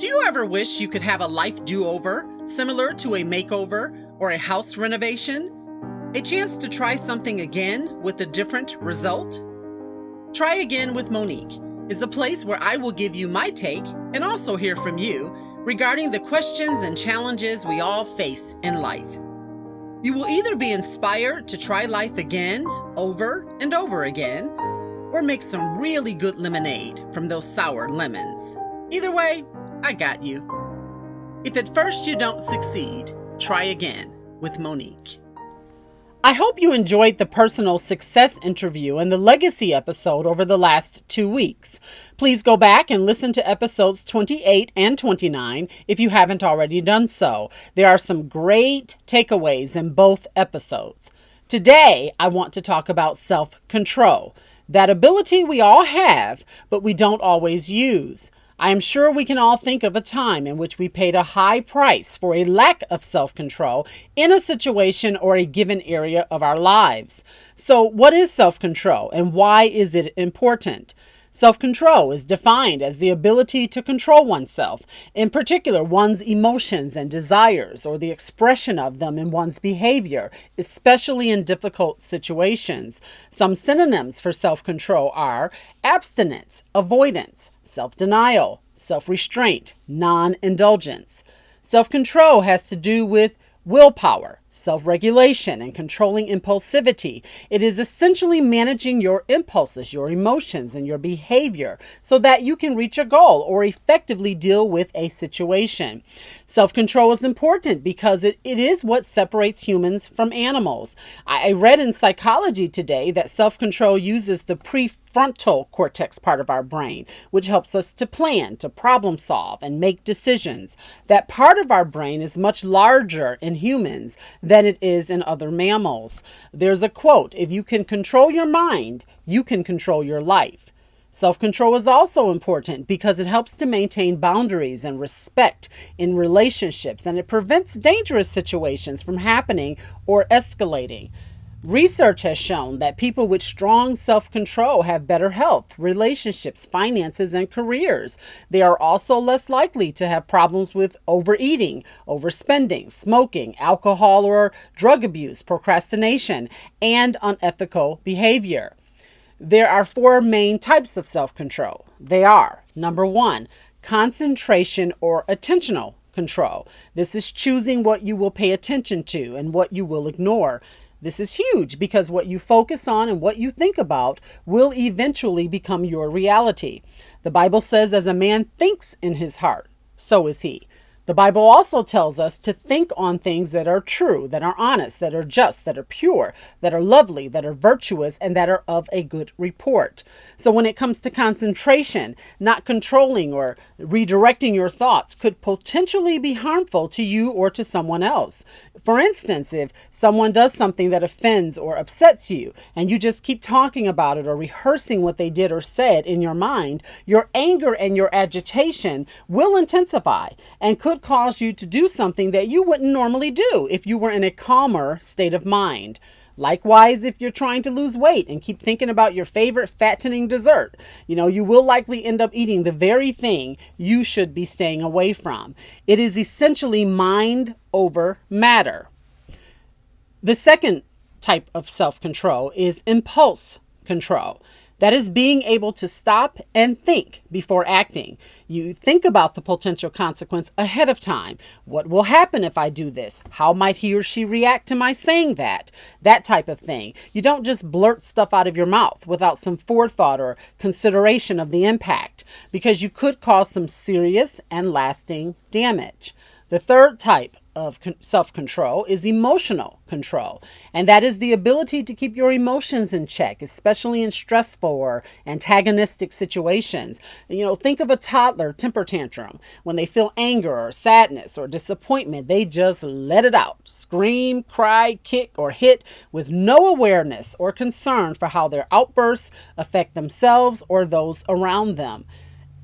Do you ever wish you could have a life do over, similar to a makeover or a house renovation? A chance to try something again with a different result? Try Again with Monique is a place where I will give you my take and also hear from you regarding the questions and challenges we all face in life. You will either be inspired to try life again, over and over again, or make some really good lemonade from those sour lemons. Either way, I got you. If at first you don't succeed, try again with Monique. I hope you enjoyed the personal success interview and the legacy episode over the last two weeks. Please go back and listen to episodes 28 and 29 if you haven't already done so. There are some great takeaways in both episodes. Today, I want to talk about self control, that ability we all have, but we don't always use. I am sure we can all think of a time in which we paid a high price for a lack of self control in a situation or a given area of our lives. So, what is self control and why is it important? Self control is defined as the ability to control oneself, in particular, one's emotions and desires, or the expression of them in one's behavior, especially in difficult situations. Some synonyms for self control are abstinence, avoidance, self denial, self restraint, non indulgence. Self control has to do with willpower, self regulation, and controlling impulsivity. It is essentially managing your impulses, your emotions, and your behavior so that you can reach a goal or effectively deal with a situation. Self control is important because it, it is what separates humans from animals. I, I read in psychology today that self control uses the prefrontal cortex part of our brain, which helps us to plan, to problem solve, and make decisions. That part of our brain is much larger in humans than it is in other mammals. There's a quote If you can control your mind, you can control your life. Self control is also important because it helps to maintain boundaries and respect in relationships and it prevents dangerous situations from happening or escalating. Research has shown that people with strong self control have better health, relationships, finances, and careers. They are also less likely to have problems with overeating, overspending, smoking, alcohol or drug abuse, procrastination, and unethical behavior. There are four main types of self control. They are number one, concentration or attentional control. This is choosing what you will pay attention to and what you will ignore. This is huge because what you focus on and what you think about will eventually become your reality. The Bible says, as a man thinks in his heart, so is he. The Bible also tells us to think on things that are true, that are honest, that are just, that are pure, that are lovely, that are virtuous, and that are of a good report. So when it comes to concentration, not controlling or redirecting your thoughts could potentially be harmful to you or to someone else. For instance, if someone does something that offends or upsets you, and you just keep talking about it or rehearsing what they did or said in your mind, your anger and your agitation will intensify and could cause you to do something that you wouldn't normally do if you were in a calmer state of mind. Likewise, if you're trying to lose weight and keep thinking about your favorite fattening dessert, you know, you will likely end up eating the very thing you should be staying away from. It is essentially mind over matter. The second type of self control is impulse control. That is being able to stop and think before acting. You think about the potential consequence ahead of time. What will happen if I do this? How might he or she react to my saying that? That type of thing. You don't just blurt stuff out of your mouth without some forethought or consideration of the impact because you could cause some serious and lasting damage. The third type of self control is emotional control. And that is the ability to keep your emotions in check, especially in stressful or antagonistic situations. You know, think of a toddler temper tantrum. When they feel anger or sadness or disappointment, they just let it out scream, cry, kick, or hit with no awareness or concern for how their outbursts affect themselves or those around them.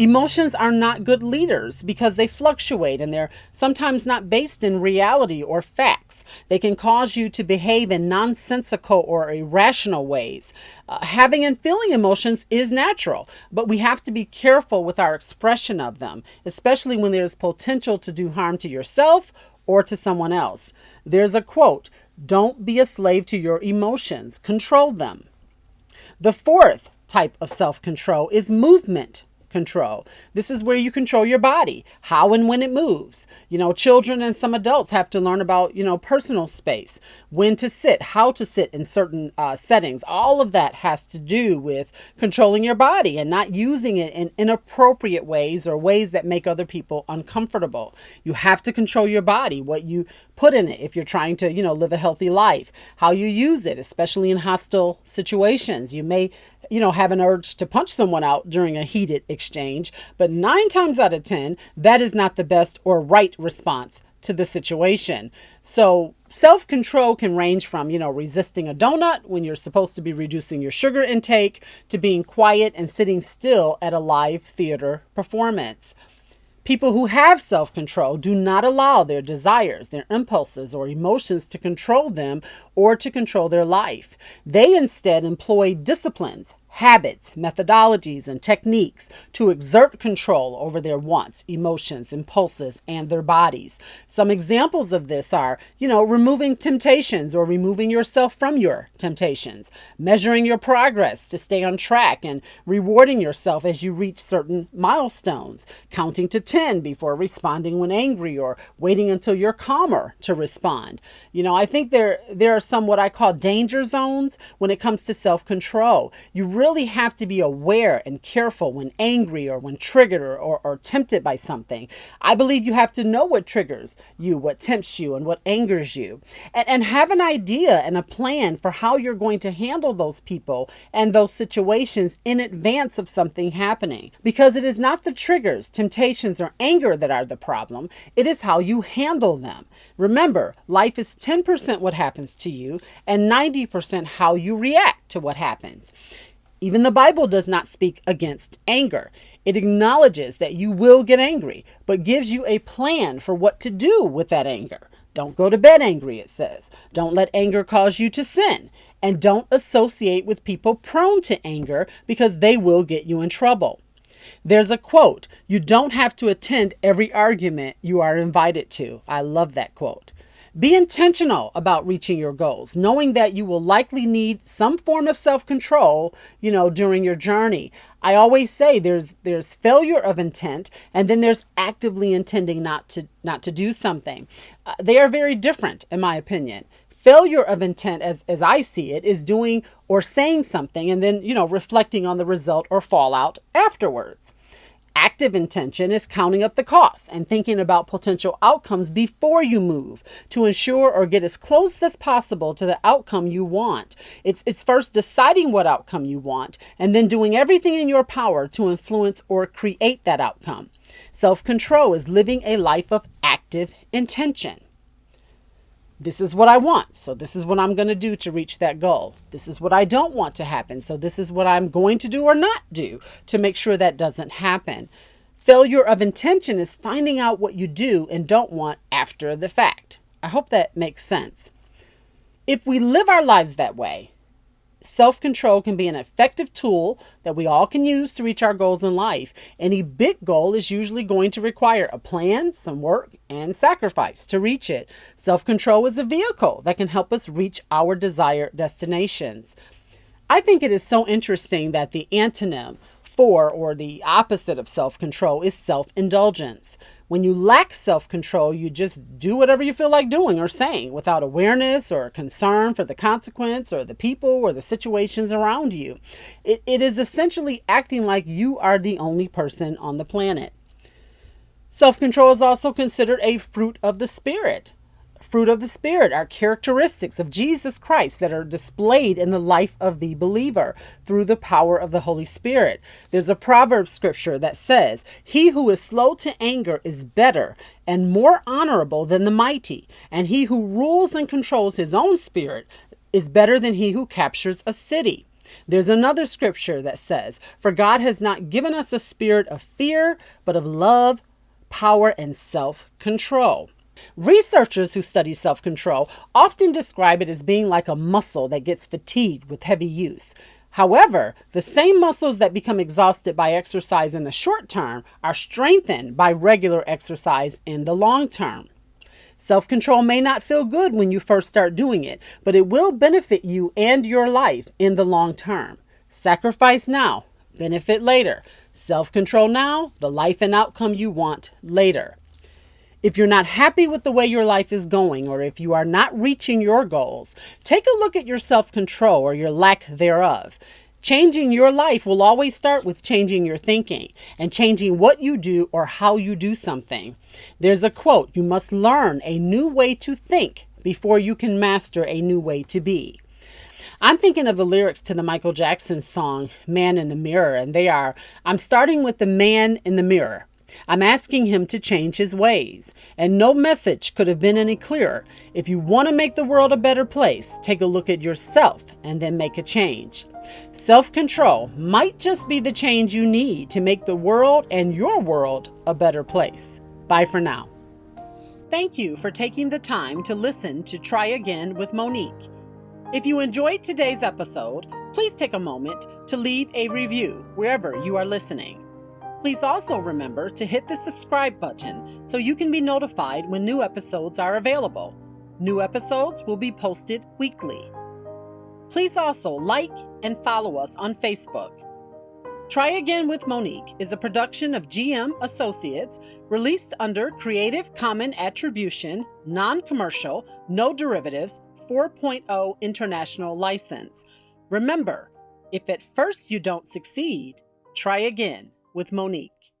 Emotions are not good leaders because they fluctuate and they're sometimes not based in reality or facts. They can cause you to behave in nonsensical or irrational ways. Uh, having and feeling emotions is natural, but we have to be careful with our expression of them, especially when there's potential to do harm to yourself or to someone else. There's a quote Don't be a slave to your emotions, control them. The fourth type of self control is movement control. This is where you control your body, how and when it moves. You know, children and some adults have to learn about, you know, personal space, when to sit, how to sit in certain uh, settings. All of that has to do with controlling your body and not using it in inappropriate ways or ways that make other people uncomfortable. You have to control your body, what you put in it if you're trying to, you know, live a healthy life, how you use it, especially in hostile situations. You may you know, have an urge to punch someone out during a heated exchange, but nine times out of 10, that is not the best or right response to the situation. So, self control can range from, you know, resisting a donut when you're supposed to be reducing your sugar intake to being quiet and sitting still at a live theater performance. People who have self control do not allow their desires, their impulses, or emotions to control them or to control their life. They instead employ disciplines, habits, methodologies, and techniques to exert control over their wants, emotions, impulses, and their bodies. Some examples of this are, you know, removing temptations or removing yourself from your temptations, measuring your progress to stay on track, and rewarding yourself as you reach certain milestones, counting to 10 before responding when angry or waiting until you're calmer to respond. You know, I think there there are some what I call danger zones when it comes to self-control. You really really have to be aware and careful when angry or when triggered or, or, or tempted by something. I believe you have to know what triggers you, what tempts you, and what angers you, and, and have an idea and a plan for how you're going to handle those people and those situations in advance of something happening. Because it is not the triggers, temptations, or anger that are the problem, it is how you handle them. Remember, life is 10% what happens to you and 90% how you react to what happens. Even the Bible does not speak against anger. It acknowledges that you will get angry, but gives you a plan for what to do with that anger. Don't go to bed angry, it says. Don't let anger cause you to sin. And don't associate with people prone to anger because they will get you in trouble. There's a quote You don't have to attend every argument you are invited to. I love that quote. Be intentional about reaching your goals, knowing that you will likely need some form of self-control, you know, during your journey. I always say there's there's failure of intent and then there's actively intending not to not to do something. Uh, they are very different in my opinion. Failure of intent as as I see it is doing or saying something and then, you know, reflecting on the result or fallout afterwards. Active intention is counting up the costs and thinking about potential outcomes before you move to ensure or get as close as possible to the outcome you want. It's, it's first deciding what outcome you want and then doing everything in your power to influence or create that outcome. Self control is living a life of active intention this is what I want. So this is what I'm going to do to reach that goal. This is what I don't want to happen. So this is what I'm going to do or not do to make sure that doesn't happen. Failure of intention is finding out what you do and don't want after the fact. I hope that makes sense. If we live our lives that way, Self control can be an effective tool that we all can use to reach our goals in life. Any big goal is usually going to require a plan, some work, and sacrifice to reach it. Self control is a vehicle that can help us reach our desired destinations. I think it is so interesting that the antonym for or the opposite of self control is self indulgence. When you lack self control, you just do whatever you feel like doing or saying without awareness or concern for the consequence or the people or the situations around you. It, it is essentially acting like you are the only person on the planet. Self control is also considered a fruit of the Spirit fruit of the Spirit are characteristics of Jesus Christ that are displayed in the life of the believer through the power of the Holy Spirit. There's a proverb scripture that says, He who is slow to anger is better and more honorable than the mighty, and he who rules and controls his own spirit is better than he who captures a city. There's another scripture that says, For God has not given us a spirit of fear, but of love, power, and self control. Researchers who study self control often describe it as being like a muscle that gets fatigued with heavy use. However, the same muscles that become exhausted by exercise in the short term are strengthened by regular exercise in the long term. Self control may not feel good when you first start doing it, but it will benefit you and your life in the long term. Sacrifice now, benefit later. Self control now, the life and outcome you want later. If you're not happy with the way your life is going, or if you are not reaching your goals, take a look at your self control or your lack thereof. Changing your life will always start with changing your thinking and changing what you do or how you do something. There's a quote You must learn a new way to think before you can master a new way to be. I'm thinking of the lyrics to the Michael Jackson song, Man in the Mirror, and they are I'm starting with the man in the mirror. I'm asking him to change his ways. And no message could have been any clearer. If you want to make the world a better place, take a look at yourself and then make a change. Self control might just be the change you need to make the world and your world a better place. Bye for now. Thank you for taking the time to listen to Try Again with Monique. If you enjoyed today's episode, please take a moment to leave a review wherever you are listening. Please also remember to hit the subscribe button so you can be notified when new episodes are available. New episodes will be posted weekly. Please also like and follow us on Facebook. Try Again with Monique is a production of GM Associates released under Creative Common Attribution, Non Commercial, No Derivatives 4.0 International License. Remember, if at first you don't succeed, try again with Monique.